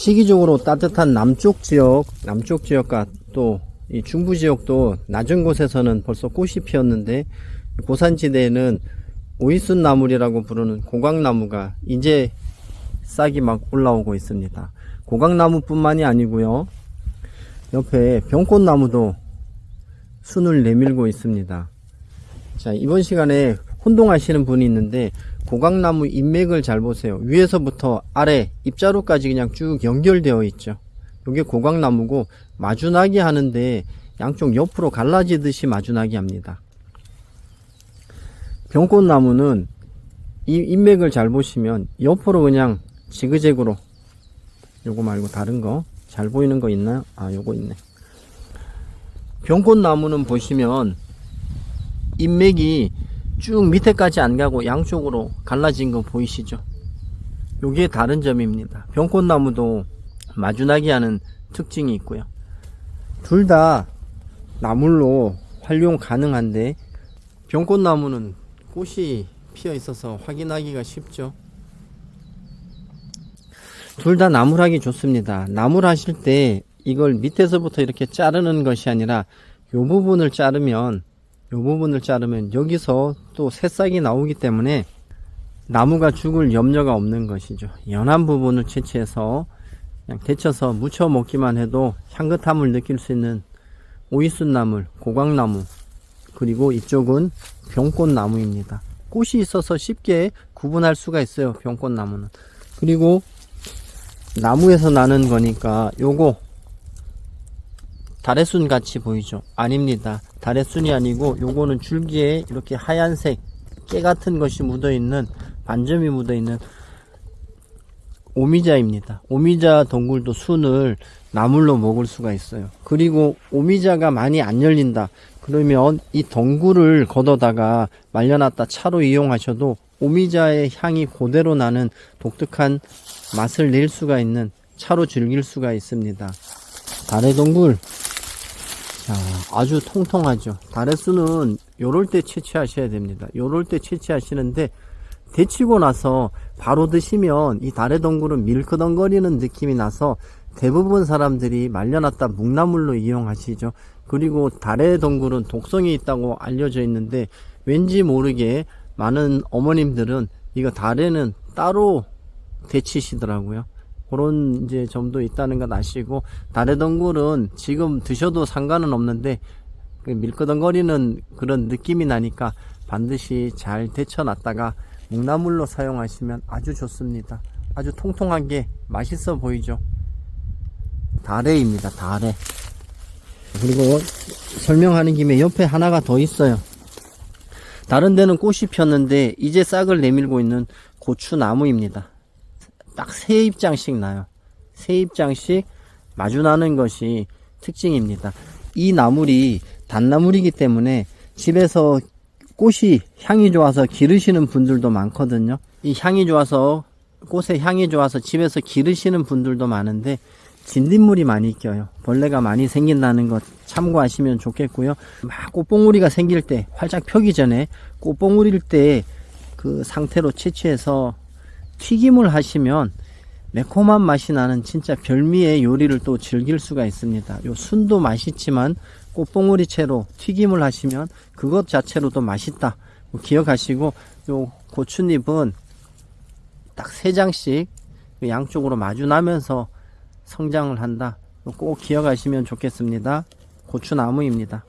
시기적으로 따뜻한 남쪽 지역, 남쪽 지역과 또 이 중부 지역도 낮은 곳에서는 벌써 꽃이 피었는데 고산지대에는 오이순 나물이라고 부르는 고강나무가 이제 싹이 막 올라오고 있습니다. 고강나무뿐만이 아니고요. 옆에 병꽃나무도 순을 내밀고 있습니다. 자, 이번 시간에 혼동하시는 분이 있는데 고강나무 인맥을 잘 보세요. 위에서부터 아래 입자루까지 그냥 쭉 연결되어 있죠. 이게 고강나무고 마주나기 하는데 양쪽 옆으로 갈라지듯이 마주나기 합니다. 병꽃나무는 이 인맥을 잘 보시면 옆으로 그냥 지그재그로 요거 말고 다른 거 잘 보이는 거 있나요? 아 요거 있네. 병꽃나무는 보시면 인맥이 쭉 밑에까지 안 가고 양쪽으로 갈라진 거 보이시죠? 요게 다른 점입니다. 병꽃나무도 마주나기 하는 특징이 있고요. 둘 다 나물로 활용 가능한데 병꽃나무는 꽃이 피어 있어서 확인하기가 쉽죠. 둘 다 나물하기 좋습니다. 나물 하실 때 이걸 밑에서부터 이렇게 자르는 것이 아니라 요 부분을 자르면 요 부분을 자르면 여기서 또 새싹이 나오기 때문에 나무가 죽을 염려가 없는 것이죠. 연한 부분을 채취해서 그냥 데쳐서 무쳐 먹기만 해도 향긋함을 느낄 수 있는 오이순나물, 고강나무, 그리고 이쪽은 병꽃나무입니다. 꽃이 있어서 쉽게 구분할 수가 있어요. 병꽃나무는. 그리고 나무에서 나는 거니까 요거 다래순 같이 보이죠? 아닙니다. 다래순이 아니고 요거는 줄기에 이렇게 하얀색 깨 같은 것이 묻어 있는 반점이 묻어 있는 오미자입니다. 오미자 덩굴도 순을 나물로 먹을 수가 있어요. 그리고 오미자가 많이 안 열린다. 그러면 이 덩굴을 걷어다가 말려놨다 차로 이용하셔도 오미자의 향이 그대로 나는 독특한 맛을 낼 수가 있는 차로 즐길 수가 있습니다. 달의 덩굴 자, 아주 통통하죠. 다래수는 요럴 때 채취하셔야 됩니다. 요럴 때 채취하시는데 데치고 나서 바로 드시면 이 달의 덩굴은 밀크덩거리는 느낌이 나서 대부분 사람들이 말려놨다 묵나물로 이용하시죠. 그리고 달의 덩굴은 독성이 있다고 알려져 있는데 왠지 모르게 많은 어머님들은 이거 달에는 따로 데치시더라고요. 그런 이제 점도 있다는 건 아시고 달의 덩굴은 지금 드셔도 상관은 없는데 그 밀끄덩거리는 그런 느낌이 나니까 반드시 잘 데쳐놨다가 묵나물로 사용하시면 아주 좋습니다. 아주 통통하게 맛있어 보이죠. 다래입니다. 다래. 그리고 설명하는 김에 옆에 하나가 더 있어요. 다른 데는 꽃이 폈는데 이제 싹을 내밀고 있는 고추나무입니다. 딱 세 입장씩 나요. 세 입장씩 마주 나는 것이 특징입니다. 이 나물이 단나물이기 때문에 집에서 꽃이 향이 좋아서 기르시는 분들도 많거든요. 이 향이 좋아서 꽃의 향이 좋아서 집에서 기르시는 분들도 많은데 진딧물이 많이 껴요. 벌레가 많이 생긴다는 것 참고하시면 좋겠고요. 막 꽃봉우리가 생길 때 활짝 펴기 전에 꽃봉우리일 때 그 상태로 채취해서 튀김을 하시면 매콤한 맛이 나는 진짜 별미의 요리를 또 즐길 수가 있습니다. 요 순도 맛있지만 꽃봉오리 채로 튀김을 하시면 그것 자체로도 맛있다. 기억하시고 요 고추잎은 딱 세 장씩 양쪽으로 마주 나면서 성장을 한다. 꼭 기억하시면 좋겠습니다. 고추나무입니다.